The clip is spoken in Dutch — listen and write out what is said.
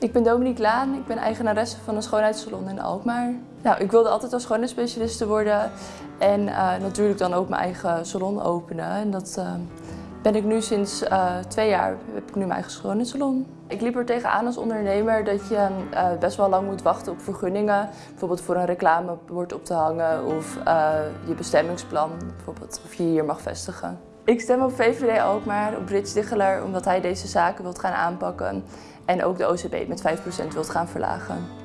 Ik ben Dominique Laan, ik ben eigenaresse van een schoonheidssalon in Alkmaar. Nou, ik wilde altijd als schoonheidsspecialiste worden en uh, natuurlijk dan ook mijn eigen salon openen. En dat uh, ben ik nu sinds uh, twee jaar, heb ik nu mijn eigen schoonheidssalon. Ik liep er tegenaan als ondernemer dat je best wel lang moet wachten op vergunningen. Bijvoorbeeld voor een reclamebord op te hangen of je bestemmingsplan, bijvoorbeeld of je hier mag vestigen. Ik stem op VVD Alkmaar, op Rits Dicheler, omdat hij deze zaken wilt gaan aanpakken en ook de OCB met 5% wilt gaan verlagen.